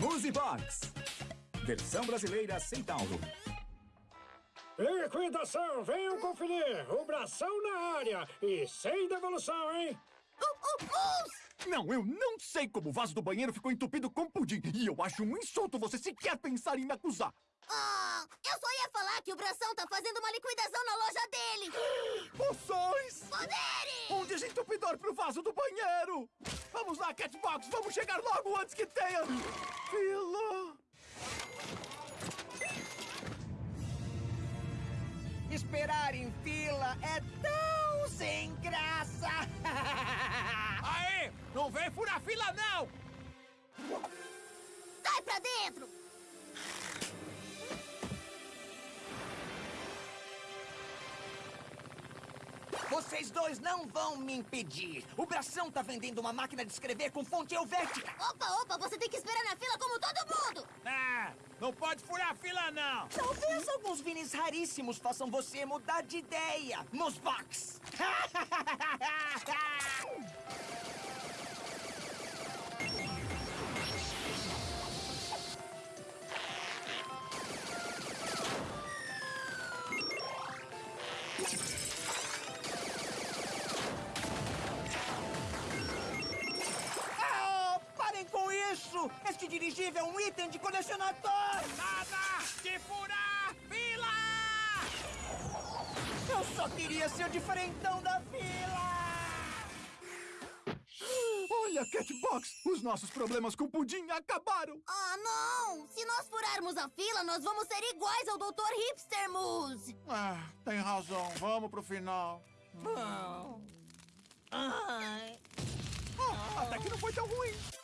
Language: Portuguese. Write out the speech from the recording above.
Box. Versão brasileira Centauro. Liquidação, venham conferir. O bração na área. E sem devolução, hein? Não, eu não sei como o vaso do banheiro ficou entupido com pudim. E eu acho um insulto você sequer pensar em me acusar. Ah, eu só ia falar que o Bração tá fazendo uma liquidação na loja dele. Poções! Poderes! Um desentupidor pro vaso do banheiro! Vamos lá, Catbox! Vamos chegar logo antes que tenha... Fila! Esperar em fila é tão sem graça! Aê! Não vem furar fila, não! Sai pra dentro! Vocês dois não vão me impedir! O Bração tá vendendo uma máquina de escrever com fonte helvética! Opa, opa, você tem que esperar na fila como todo mundo! Ah, não pode furar fila, não! Talvez alguns vinis raríssimos façam você mudar de ideia! Nos box! Ah, dirigível é um item de colecionador! Nada de furar fila! Eu só queria ser o diferentão da fila! Olha, Catbox! Os nossos problemas com o Pudim acabaram! Ah, oh, não! Se nós furarmos a fila, nós vamos ser iguais ao Dr. Hipster Moose! Ah, tem razão. Vamos pro final. Bom... Ai... Oh, até que não foi tão ruim!